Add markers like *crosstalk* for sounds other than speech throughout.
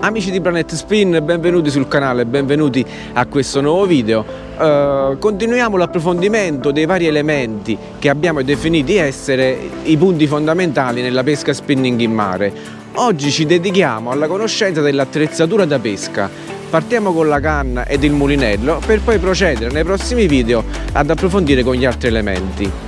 Amici di Planet Spin, benvenuti sul canale, benvenuti a questo nuovo video. Uh, continuiamo l'approfondimento dei vari elementi che abbiamo definiti essere i punti fondamentali nella pesca spinning in mare. Oggi ci dedichiamo alla conoscenza dell'attrezzatura da pesca. Partiamo con la canna ed il mulinello per poi procedere nei prossimi video ad approfondire con gli altri elementi.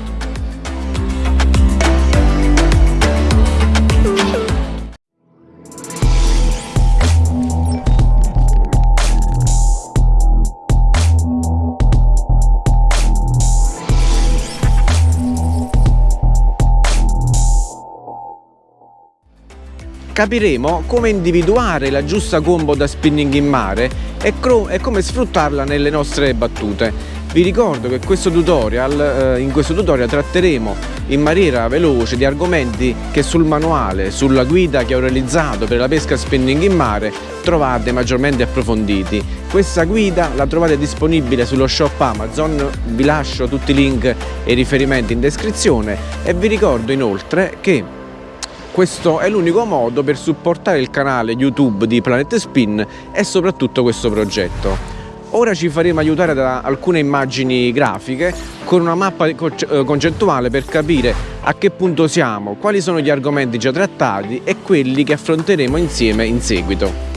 Capiremo come individuare la giusta combo da spinning in mare e, e come sfruttarla nelle nostre battute. Vi ricordo che questo tutorial, eh, in questo tutorial tratteremo in maniera veloce di argomenti che sul manuale, sulla guida che ho realizzato per la pesca spinning in mare trovate maggiormente approfonditi. Questa guida la trovate disponibile sullo shop Amazon, vi lascio tutti i link e i riferimenti in descrizione e vi ricordo inoltre che questo è l'unico modo per supportare il canale YouTube di Planet Spin e soprattutto questo progetto. Ora ci faremo aiutare da alcune immagini grafiche con una mappa eh, concettuale per capire a che punto siamo, quali sono gli argomenti già trattati e quelli che affronteremo insieme in seguito.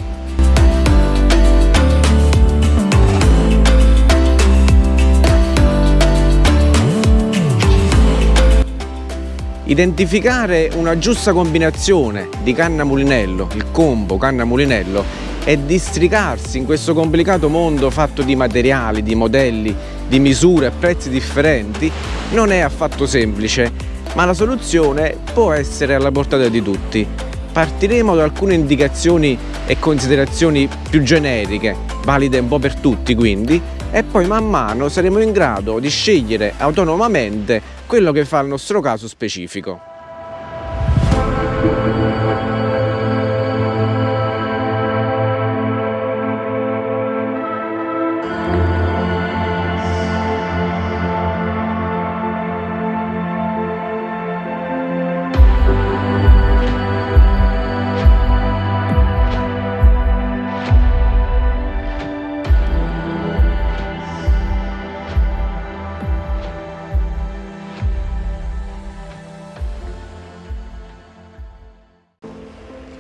Identificare una giusta combinazione di canna mulinello, il combo canna mulinello e districarsi in questo complicato mondo fatto di materiali, di modelli, di misure e prezzi differenti non è affatto semplice, ma la soluzione può essere alla portata di tutti. Partiremo da alcune indicazioni e considerazioni più generiche, valide un po' per tutti quindi, e poi man mano saremo in grado di scegliere autonomamente quello che fa il nostro caso specifico.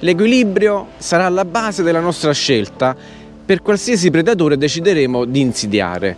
L'equilibrio sarà la base della nostra scelta per qualsiasi predatore decideremo di insidiare.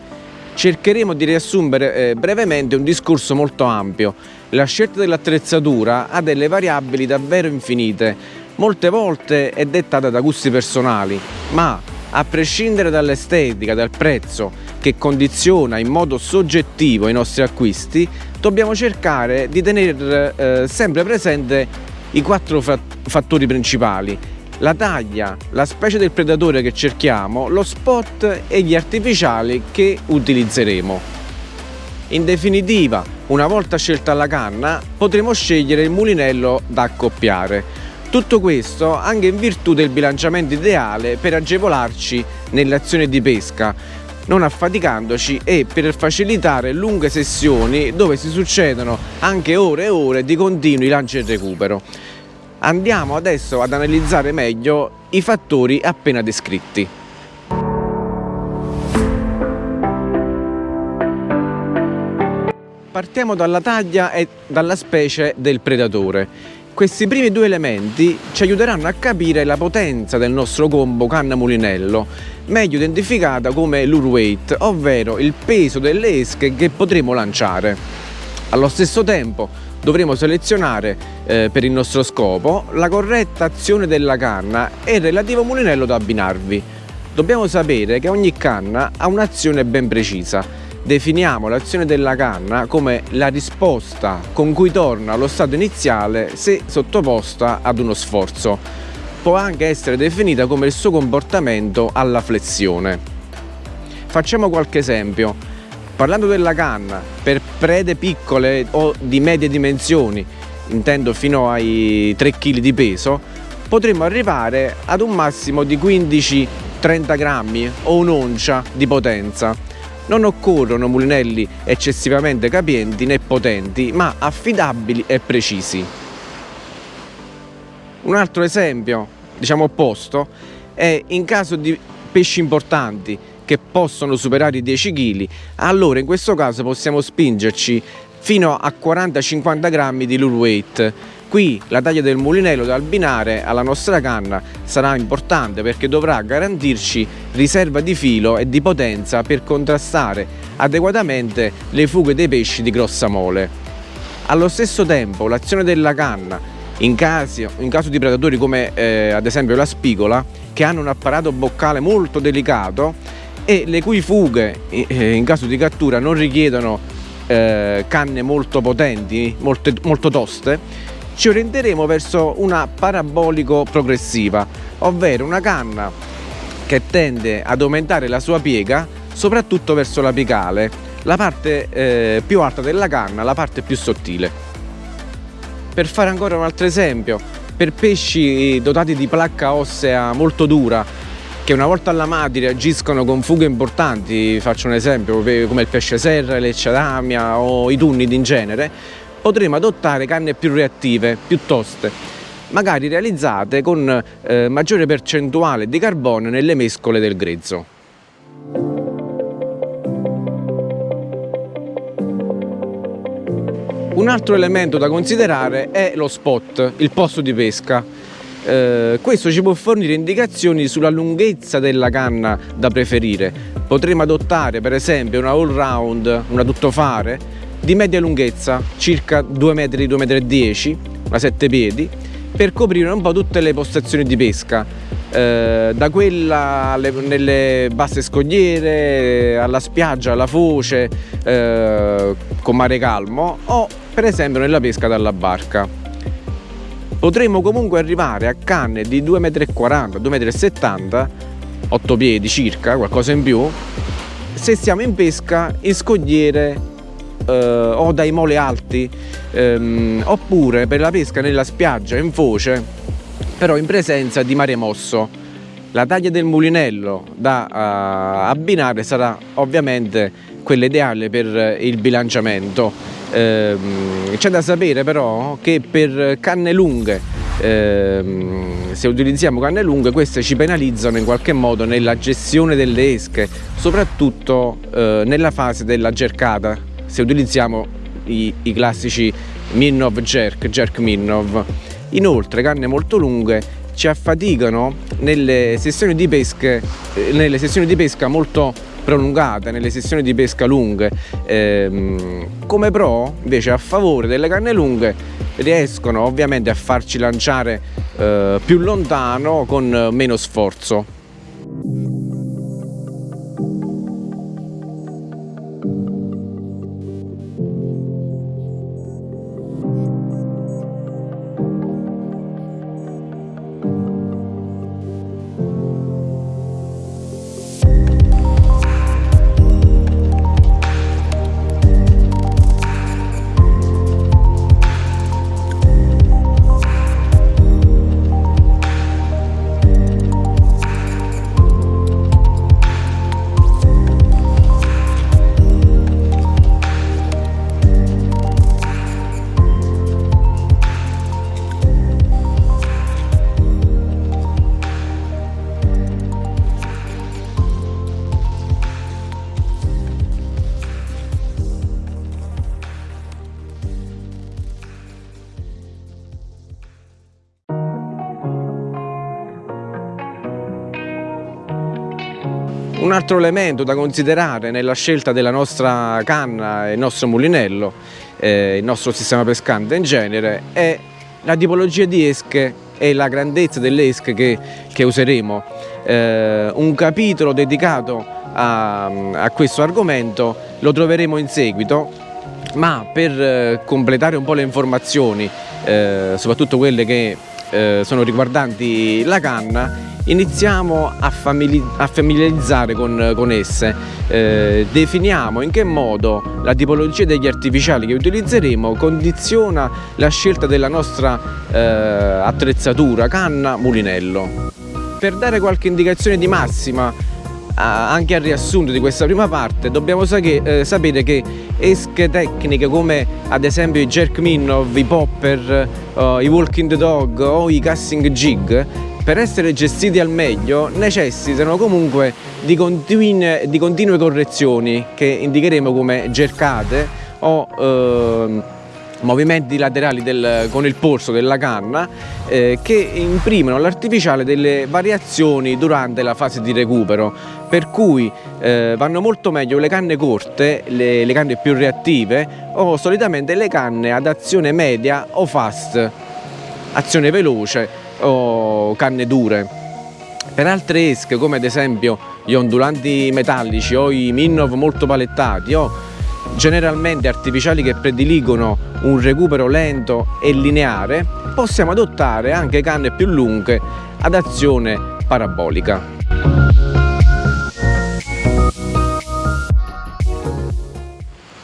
Cercheremo di riassumere eh, brevemente un discorso molto ampio. La scelta dell'attrezzatura ha delle variabili davvero infinite, molte volte è dettata da gusti personali, ma a prescindere dall'estetica, dal prezzo che condiziona in modo soggettivo i nostri acquisti, dobbiamo cercare di tenere eh, sempre presente i quattro fattori principali la taglia, la specie del predatore che cerchiamo, lo spot e gli artificiali che utilizzeremo. In definitiva, una volta scelta la canna, potremo scegliere il mulinello da accoppiare. Tutto questo anche in virtù del bilanciamento ideale per agevolarci nell'azione di pesca, non affaticandoci e per facilitare lunghe sessioni dove si succedono anche ore e ore di continui lanci e recupero. Andiamo adesso ad analizzare meglio i fattori appena descritti. Partiamo dalla taglia e dalla specie del predatore. Questi primi due elementi ci aiuteranno a capire la potenza del nostro combo canna-mulinello, meglio identificata come lure weight, ovvero il peso delle esche che potremo lanciare. Allo stesso tempo dovremo selezionare eh, per il nostro scopo la corretta azione della canna e il relativo mulinello da abbinarvi. Dobbiamo sapere che ogni canna ha un'azione ben precisa definiamo l'azione della canna come la risposta con cui torna allo stato iniziale se sottoposta ad uno sforzo. Può anche essere definita come il suo comportamento alla flessione. Facciamo qualche esempio. Parlando della canna, per prede piccole o di medie dimensioni, intendo fino ai 3 kg di peso, potremmo arrivare ad un massimo di 15-30 grammi o un'oncia di potenza non occorrono mulinelli eccessivamente capienti né potenti, ma affidabili e precisi. Un altro esempio, diciamo opposto è in caso di pesci importanti che possono superare i 10 kg, allora in questo caso possiamo spingerci fino a 40-50 grammi di lure weight. Qui la taglia del mulinello da abbinare alla nostra canna sarà importante perché dovrà garantirci riserva di filo e di potenza per contrastare adeguatamente le fughe dei pesci di grossa mole. Allo stesso tempo l'azione della canna in, casi, in caso di predatori come eh, ad esempio la spigola che hanno un apparato boccale molto delicato e le cui fughe eh, in caso di cattura non richiedono eh, canne molto potenti, molte, molto toste, ci orienteremo verso una parabolico progressiva, ovvero una canna che tende ad aumentare la sua piega soprattutto verso l'apicale, la parte eh, più alta della canna, la parte più sottile. Per fare ancora un altro esempio, per pesci dotati di placca ossea molto dura, che una volta allamati reagiscono con fughe importanti, faccio un esempio come il pesce serra, l'ecciadamia o i tunnidi in genere, potremo adottare canne più reattive, più toste, magari realizzate con eh, maggiore percentuale di carbonio nelle mescole del grezzo. Un altro elemento da considerare è lo spot, il posto di pesca. Eh, questo ci può fornire indicazioni sulla lunghezza della canna da preferire. Potremmo adottare per esempio una all round, una tuttofare di media lunghezza, circa 2 metri, 2 metri e 10, una 7 piedi, per coprire un po' tutte le postazioni di pesca, eh, da quella nelle basse scogliere, alla spiaggia, alla foce, eh, con mare calmo o per esempio nella pesca dalla barca potremmo comunque arrivare a canne di 2,40 m, 2,70 m, 8 piedi circa, qualcosa in più, se siamo in pesca in scogliere eh, o dai mole alti, ehm, oppure per la pesca nella spiaggia in foce, però in presenza di mare mosso. La taglia del mulinello da uh, abbinare sarà ovviamente quella ideale per il bilanciamento Ehm, c'è da sapere però che per canne lunghe, ehm, se utilizziamo canne lunghe, queste ci penalizzano in qualche modo nella gestione delle esche, soprattutto eh, nella fase della cercata, se utilizziamo i, i classici Minnov Jerk, Jerk Minnov. Inoltre canne molto lunghe ci affaticano nelle sessioni di, pesche, eh, nelle sessioni di pesca molto prolungate, nelle sessioni di pesca lunghe. Ehm, come pro, invece, a favore delle canne lunghe, riescono ovviamente a farci lanciare eh, più lontano con meno sforzo. Un altro elemento da considerare nella scelta della nostra canna il nostro mulinello, eh, il nostro sistema pescante in genere, è la tipologia di esche e la grandezza delle esche che, che useremo. Eh, un capitolo dedicato a, a, questo argomento lo troveremo in seguito, ma per eh, completare un po' le informazioni, eh, soprattutto quelle che eh, sono riguardanti la canna, iniziamo a, famili a familiarizzare con, con esse, eh, definiamo in che modo la tipologia degli artificiali che utilizzeremo condiziona la scelta della nostra eh, attrezzatura, canna, mulinello. Per dare qualche indicazione di massima anche al riassunto di questa prima parte dobbiamo eh, sapere che esche tecniche come ad esempio i jerk minnow, i popper, uh, i walking dog o i casting jig per essere gestiti al meglio necessitano comunque di continue, di continue correzioni che indicheremo come gercate o eh, movimenti laterali del, con il polso della canna eh, che imprimono all'artificiale delle variazioni durante la fase di recupero. Per cui eh, vanno molto meglio le canne corte, le, le canne più reattive o solitamente le canne ad azione media o fast, azione veloce o canne dure. Per altre esche come ad esempio gli ondulanti metallici o i Minnov molto palettati o generalmente artificiali che prediligono un recupero lento e lineare, possiamo adottare anche canne più lunghe ad azione parabolica.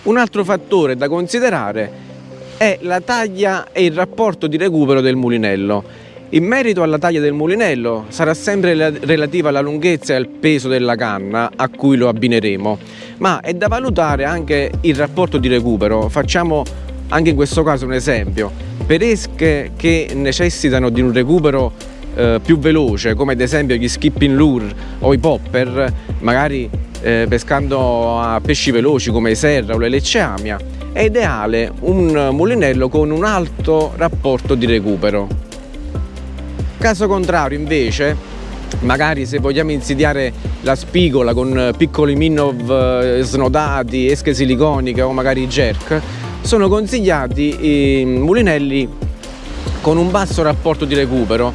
Un altro fattore da considerare è la taglia e il rapporto di recupero del mulinello. In merito alla taglia del mulinello sarà sempre relativa alla lunghezza e al peso della canna a cui lo abbineremo, ma è da valutare anche il rapporto di recupero. Facciamo anche in questo caso un esempio. Per esche che necessitano di un recupero eh, più veloce, come ad esempio gli skipping lure o i popper, magari eh, pescando a pesci veloci come i serra o le lecceamia, è ideale un mulinello con un alto rapporto di recupero. Caso contrario invece, magari se vogliamo insidiare la spigola con piccoli minnov eh, snodati, esche siliconiche o magari jerk, sono consigliati i mulinelli con un basso rapporto di recupero,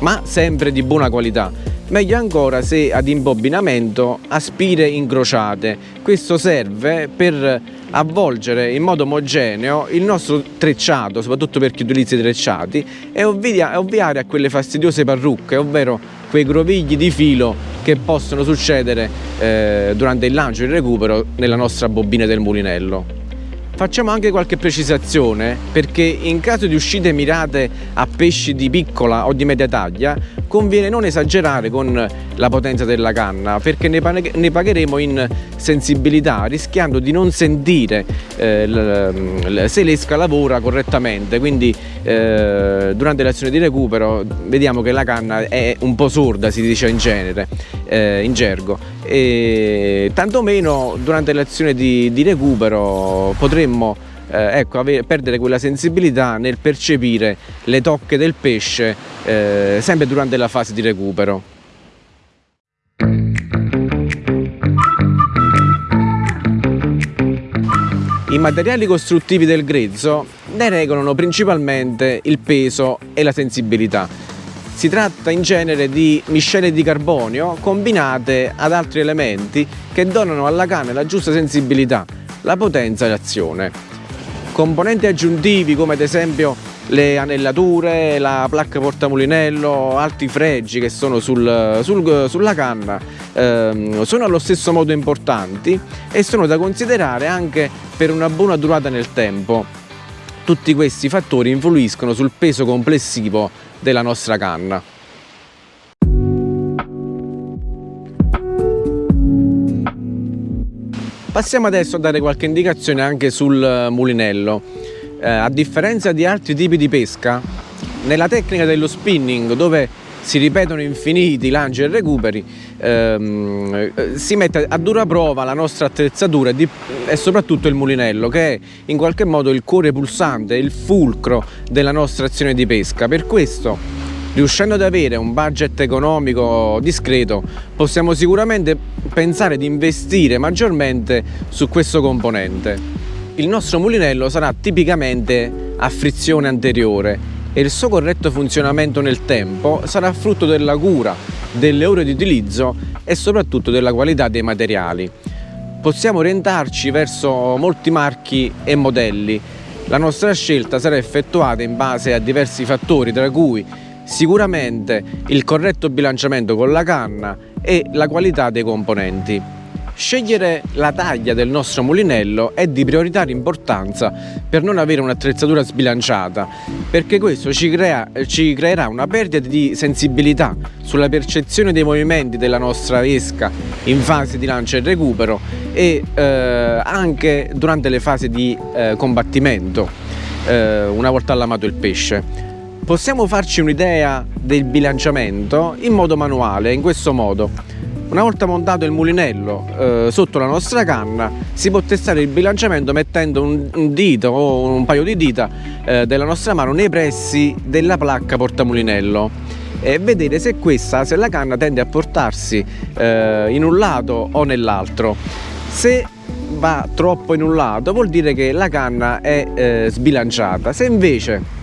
ma sempre di buona qualità. Meglio ancora se ad imbobinamento a spire incrociate. Questo serve per avvolgere in modo omogeneo il nostro trecciato, soprattutto per chi utilizza i trecciati, e ovviare a quelle fastidiose parrucche, ovvero quei grovigli di filo che possono succedere eh, durante il lancio e il recupero nella nostra bobina del mulinello. Facciamo anche qualche precisazione perché in caso di uscite mirate a pesci di piccola o di media taglia conviene non esagerare con la potenza della canna perché ne pagheremo in sensibilità rischiando di non sentire eh, se l'esca lavora correttamente. Quindi eh, durante l'azione di recupero vediamo che la canna è un po' sorda si dice in genere eh, in gergo. E tantomeno durante l'azione di, di recupero potremmo eh, ecco, avere, perdere quella sensibilità nel percepire le tocche del pesce eh, sempre durante la fase di recupero. I materiali costruttivi del grezzo ne regolano principalmente il peso e la sensibilità. Si tratta in genere di miscele di carbonio combinate ad altri elementi che donano alla canna la giusta sensibilità, la potenza e l'azione. Componenti aggiuntivi come ad esempio le anellature, la placca portamulinello, altri fregi che sono sul, sul, sulla canna ehm, sono allo stesso modo importanti e sono da considerare anche per una buona durata nel tempo. Tutti questi fattori influiscono sul peso complessivo della nostra canna. Passiamo adesso a dare qualche indicazione anche sul mulinello. Eh, a differenza di altri tipi di pesca, nella tecnica dello spinning dove si ripetono infiniti lanci e recuperi, ehm, si mette a dura prova la nostra attrezzatura e, e, soprattutto il mulinello che è in qualche modo il cuore pulsante, il fulcro della nostra azione di pesca. Per questo, riuscendo ad avere un budget economico discreto, possiamo sicuramente pensare di investire maggiormente su questo componente. Il nostro mulinello sarà tipicamente a frizione anteriore e il suo corretto funzionamento nel tempo sarà frutto della cura, delle ore di utilizzo e soprattutto della qualità dei materiali. Possiamo orientarci verso molti marchi e modelli. La nostra scelta sarà effettuata in base a diversi fattori tra cui sicuramente il corretto bilanciamento con la canna e la qualità dei componenti. Scegliere la taglia del nostro mulinello è di prioritaria importanza per non avere un'attrezzatura sbilanciata, perché questo ci, crea, ci, creerà una perdita di sensibilità sulla percezione dei movimenti della nostra esca in fase di lancio e recupero e eh, anche durante le fasi di eh, combattimento, eh, una volta allamato il pesce. Possiamo farci un'idea del bilanciamento in modo manuale, in questo modo. Una volta montato il mulinello eh, sotto la nostra canna si può testare il bilanciamento mettendo un, un dito o un paio di dita eh, della nostra mano nei pressi della placca portamulinello e vedere se questa, se la canna tende a portarsi eh, in un lato o nell'altro. Se va troppo in un lato vuol dire che la canna è eh, sbilanciata, se invece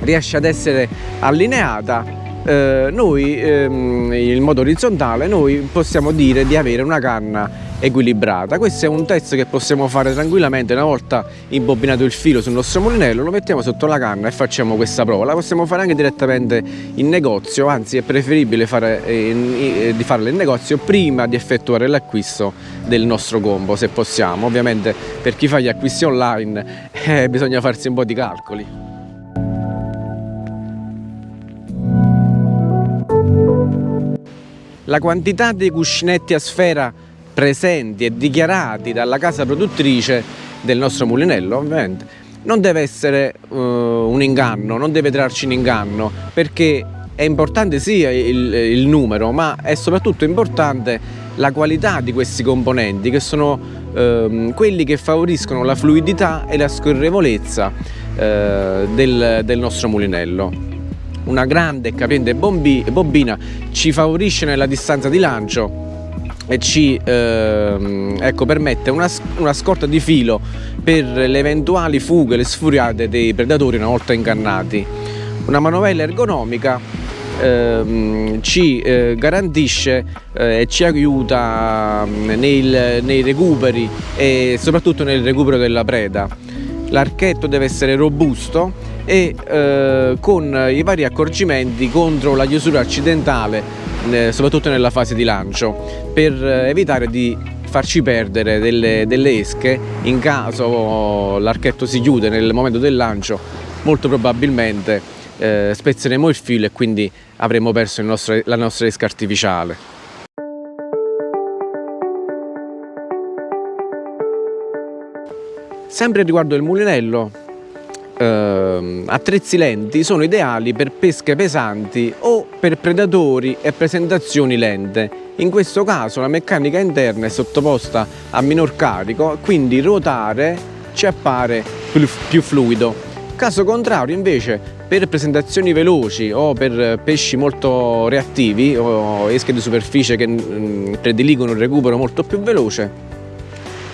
riesce ad essere allineata eh, noi ehm, in modo orizzontale noi possiamo dire di avere una canna equilibrata. Questo è un test che possiamo fare tranquillamente una volta imbobinato il filo sul nostro mulinello lo mettiamo sotto la canna e facciamo questa prova. La possiamo fare anche direttamente in negozio anzi è preferibile fare, eh, eh, di farla in negozio prima di effettuare l'acquisto del nostro combo se possiamo. Ovviamente per chi fa gli acquisti online *laughs* eh, bisogna farsi un po' di calcoli la quantità dei cuscinetti a sfera presenti e dichiarati dalla casa produttrice del nostro mulinello ovviamente non deve essere uh, un inganno, non deve trarci in inganno perché è importante sia il, il, numero ma è soprattutto importante la qualità di questi componenti che sono uh, quelli che favoriscono la fluidità e la scorrevolezza uh, del, del nostro mulinello una grande e capiente bobina ci favorisce nella distanza di lancio e ci eh, ecco, permette una, una, scorta di filo per le eventuali fughe, le sfuriate dei predatori una volta ingannati. Una manovella ergonomica eh, ci eh, garantisce eh, e ci aiuta mm, nei, nei recuperi e soprattutto nel recupero della preda. L'archetto deve essere robusto e eh, con i vari accorgimenti contro la chiusura accidentale eh, soprattutto nella fase di lancio per evitare di farci perdere delle, delle esche in caso l'archetto si chiude nel momento del lancio molto probabilmente eh, spezzeremo il filo e quindi avremo perso nostro, la nostra esca artificiale. Sempre riguardo il mulinello eh, attrezzi lenti sono ideali per pesche pesanti o per predatori e presentazioni lente. In questo caso la meccanica interna è sottoposta a minor carico, quindi ruotare ci appare più fluido. Caso contrario invece per presentazioni veloci o per pesci molto reattivi o esche di superficie che mm, prediligono il recupero molto più veloce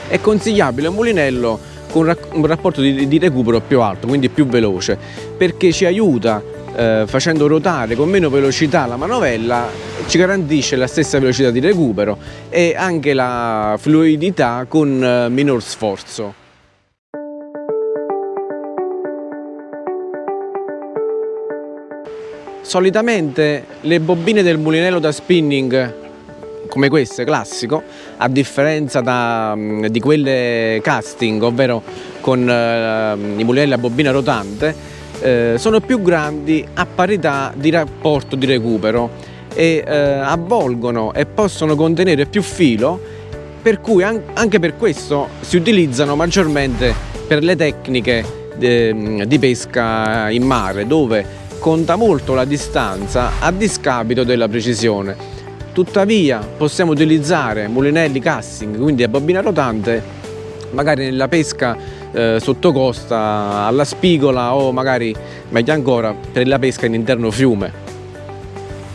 è consigliabile un mulinello con un rapporto di, di recupero più alto, quindi più veloce, perché ci aiuta eh, facendo ruotare con meno velocità la manovella ci garantisce la stessa velocità di recupero e anche la fluidità con eh, minor sforzo. Solitamente le bobine del mulinello da spinning come queste, classico, a differenza da, di quelle casting, ovvero con eh, i mulinelli a bobina rotante, eh, sono più grandi a parità di rapporto di recupero e eh, avvolgono e possono contenere più filo per cui an anche per questo si utilizzano maggiormente per le tecniche di pesca in mare dove conta molto la distanza a discapito della precisione tuttavia possiamo utilizzare mulinelli casting quindi a bobina rotante magari nella pesca eh, sotto costa alla spigola o magari meglio ancora per la pesca in interno fiume.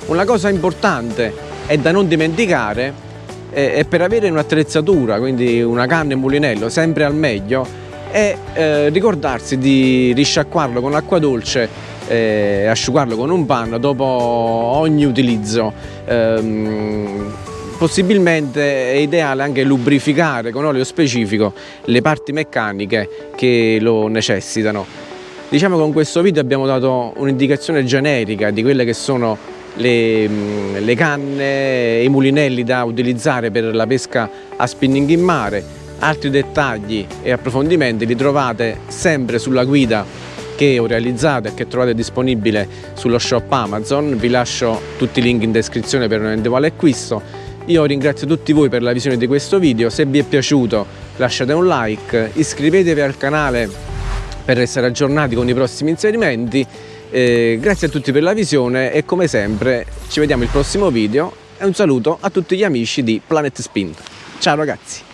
Una cosa importante è da non dimenticare è per avere un'attrezzatura quindi una canna e un mulinello sempre al meglio è eh, ricordarsi di risciacquarlo con acqua dolce e asciugarlo con un panno dopo ogni utilizzo. Ehm, possibilmente è ideale anche lubrificare con olio specifico le parti meccaniche che lo necessitano. Diciamo che con questo video abbiamo dato un'indicazione generica di quelle che sono le, le canne e i mulinelli da utilizzare per la pesca a spinning in mare. Altri dettagli e approfondimenti li trovate sempre sulla guida che ho realizzato e che trovate disponibile sullo shop Amazon, vi lascio tutti i link in descrizione per un eventuale acquisto. Io ringrazio tutti voi per la visione di questo video, se vi è piaciuto lasciate un like, iscrivetevi al canale per essere aggiornati con i prossimi inserimenti Eh, grazie a tutti per la visione e come sempre ci vediamo al prossimo video e un saluto a tutti gli amici di Planet Spin. Ciao ragazzi!